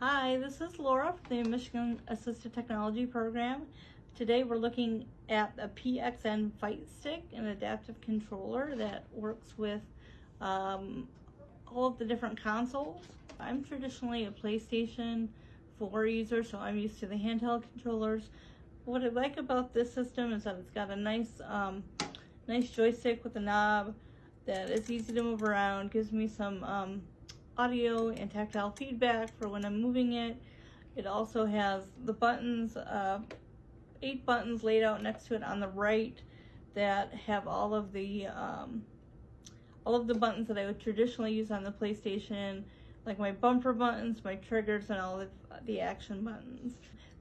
Hi, this is Laura from the Michigan Assistive Technology Program. Today we're looking at a PXN Fight Stick, an adaptive controller that works with um, all of the different consoles. I'm traditionally a PlayStation 4 user, so I'm used to the handheld controllers. What I like about this system is that it's got a nice, um, nice joystick with a knob that is easy to move around, gives me some um, audio and tactile feedback for when I'm moving it. It also has the buttons, uh, eight buttons laid out next to it on the right that have all of the um, all of the buttons that I would traditionally use on the PlayStation, like my bumper buttons, my triggers, and all of the action buttons.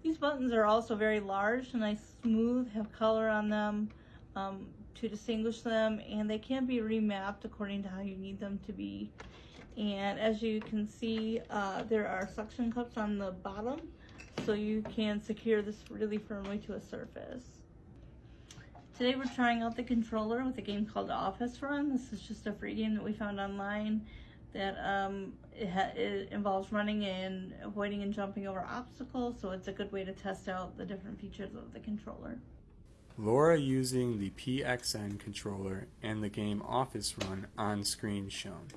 These buttons are also very large, and nice smooth, have color on them um, to distinguish them, and they can be remapped according to how you need them to be and as you can see uh, there are suction cups on the bottom so you can secure this really firmly to a surface. Today we're trying out the controller with a game called Office Run. This is just a free game that we found online that um, it, it, involves running and avoiding and jumping over obstacles so it's a good way to test out the different features of the controller. Laura using the PXN controller and the game Office Run on screen shown.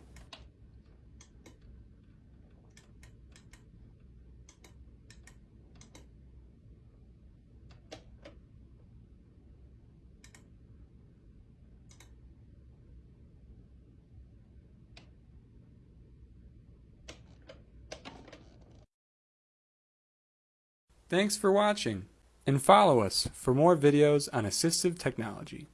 Thanks for watching, and follow us for more videos on assistive technology.